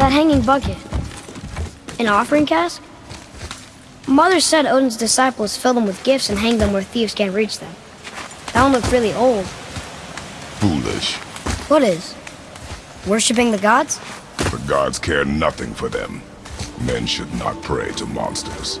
That hanging bucket. An offering cask? Mother said Odin's disciples fill them with gifts and hang them where thieves can't reach them. That one looked really old. Foolish. What is? Worshipping the gods? The gods care nothing for them. Men should not pray to monsters.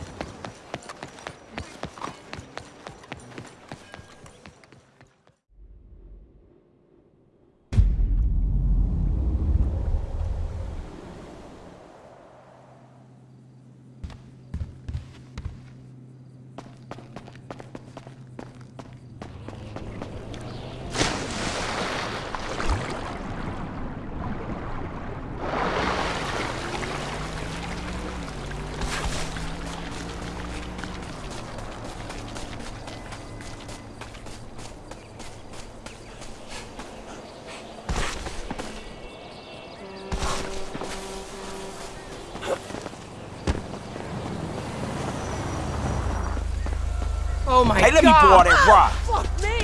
Oh my hey, god! let me pour that rock. Fuck me!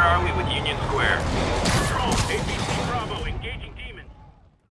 Where are we with Union Square? Control, APC